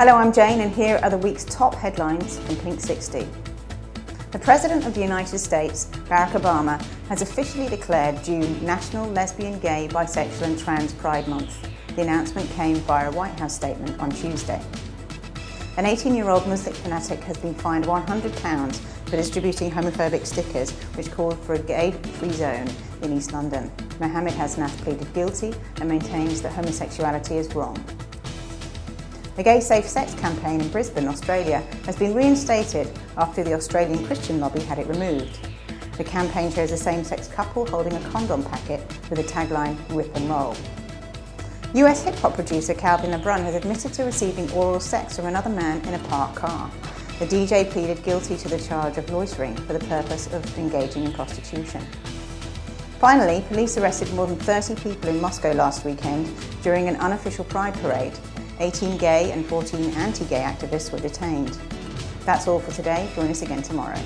Hello, I'm Jane and here are the week's top headlines from Pink 60. The President of the United States, Barack Obama, has officially declared June National Lesbian, Gay, Bisexual and Trans Pride Month. The announcement came via a White House statement on Tuesday. An 18-year-old Muslim fanatic has been fined £100 for distributing homophobic stickers which called for a gay-free zone in East London. Mohammed Hasnath pleaded guilty and maintains that homosexuality is wrong. The Gay Safe Sex campaign in Brisbane, Australia has been reinstated after the Australian Christian lobby had it removed. The campaign shows a same-sex couple holding a condom packet with the tagline, Rip and Roll. US hip-hop producer Calvin LeBrun has admitted to receiving oral sex from another man in a parked car. The DJ pleaded guilty to the charge of loitering for the purpose of engaging in prostitution. Finally, police arrested more than 30 people in Moscow last weekend during an unofficial pride parade. 18 gay and 14 anti-gay activists were detained. That's all for today. Join us again tomorrow.